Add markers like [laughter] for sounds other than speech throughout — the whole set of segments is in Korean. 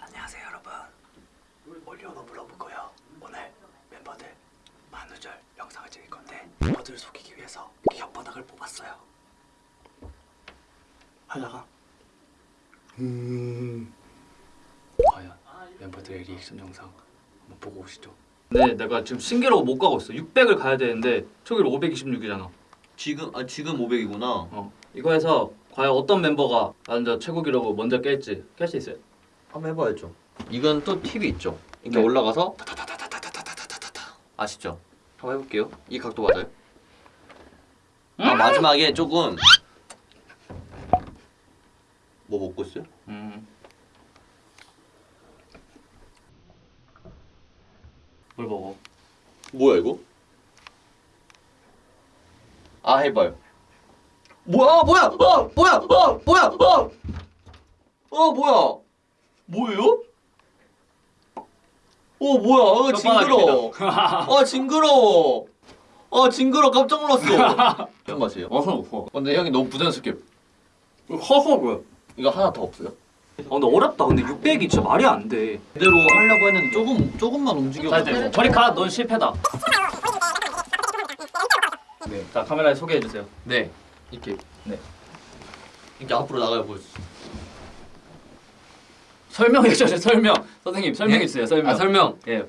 안녕하세요 여러분 올리오너 물어보고요 오늘 멤버들 만우절 영상을 찍을 건데 멤버들을 속이기 위해서 이렇게 혓바닥을 뽑았어요 하다가 음 과연 멤버들의 리액션 영상 한번 보고 오시죠 네, 내가 지금 신기록을 못 가고 있어. 600을 가야 되는데 저기로 526이잖아. 지금 아 지금 500이구나. 어. 이거 해서 과연 어떤 member가 먼저 최고 기록을 먼저 깰지 깰 수 있어요. 한번 해봐야죠. 이건 또 팁이 있죠. 이렇게 네. 올라가서 아시죠? 한번 해볼게요. 이 각도 맞아요? 아 마지막에 조금 뭐 먹고 있어요? 음. 뭘 먹어? 뭐야 이거? 아 해봐요. 뭐야 뭐야 어 뭐야 어 뭐야 어어 뭐야 뭐예요? 어 뭐야 어 징그러워 아 징그러워 아 징그러 깜짝 놀랐어 [laughs] 무슨 맛이에요? 어, 어. 근데 형이 너무 부자연스럽게 허허 뭐야? 이거 하나 더 없어요? 아 근데 어렵다. 근데 600이 진짜 말이 안 돼. 그대로 하려고 했는데 조금 조금만 움직여 저리 가. 넌 실패다. 네. 자 카메라에 소개해 주세요. 네 이렇게 네. 이렇게 앞으로 나가요 보여주세요 설명해 주세요. 설명. 선생님 설명해 주세요. 설명. 아 설명 예.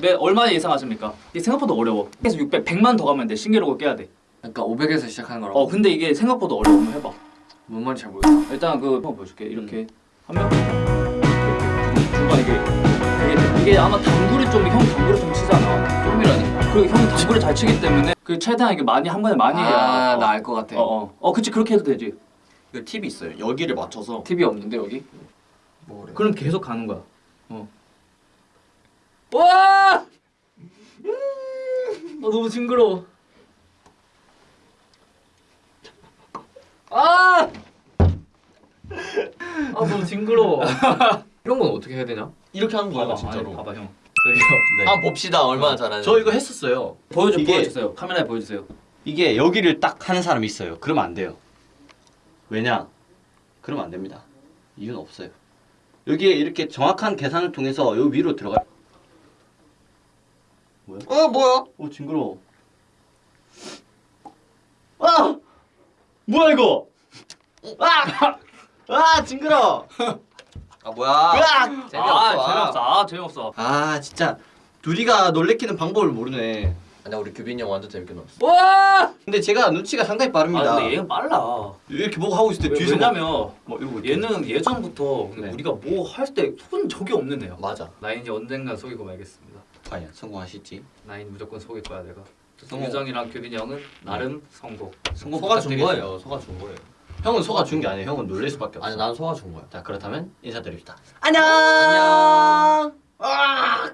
매 얼마 예상하십니까? 이게 생각보다 어려워. 그래서 600, 100만 더 가면 돼. 신기록을 깨야 돼. 그러니까 500에서 시작하는 거라고? 어 근데 이게 생각보다 어려워. 한번 해봐. 뭔 말인지 잘 모르겠어 일단 그 한번 보여줄게. 이렇게 하면 이렇게 중간 이게 이게, 이게 아마 당구를 좀 형 당구를 좀 치잖아. 좀이라니 그리고 형이 당구를 잘 치기 때문에 그 최대한 이게 많이 한 번에 많이 해야. 아나 알 것 같아 어, 어. 어 그치 그렇게 해도 되지. 이거 팁이 있어요 여기를 맞춰서 TV 없는데 여기? 뭐 그래 그럼 계속 가는 거야. 어. 와! 아 너무 징그러워. 아! 아 너무 징그러워. [laughs] 이런 건 어떻게 해야 되냐? 이렇게 하는 봐봐, 진짜로 아니, 봐봐 형. 네. 한번 봅시다 얼마나 잘하는지 저 이거 했었어요. 보여줘 이게- 보여주세요. 카메라에 보여주세요. 이게 여기를 딱 하는 사람이 있어요. 그러면 안 돼요. 왜냐? 그러면 안 됩니다. 이유는 없어요. 여기에 이렇게 정확한 계산을 통해서 여기 위로 들어가. 어 뭐야? 오 징그러워. 아! 뭐야 이거? 아! 아 징그러. 아 뭐야 으악! 재미없어 아 재미없어. 아 재미없어. 아 진짜 둘이가 놀래키는 방법을 모르네. 아니야 우리 규빈이 형 완전 재밌게 놀았어 와! 근데 제가 눈치가 상당히 빠릅니다. 아 근데 얘는 빨라. 이렇게 보고 하고 있을 때 왜, 뒤에서 왜냐면 막 이러고 있대. 얘는 예전부터 네. 우리가 뭐 할때 속은 적이 없는 애야. 맞아 나인이 언젠가 속이고 말겠습니다. 아니야 성공하시지. 나인 무조건 속일 거야 내가. 유정이랑 규빈이 형은 나름 성공. 성공 소가 준. 거예요 소가 준 거예요 형은 소가 준 게 아니에요. 형은 놀랄 수밖에 없어. 아니 난 소가 준 거야 자 그렇다면 인사드립시다. 안녕 아!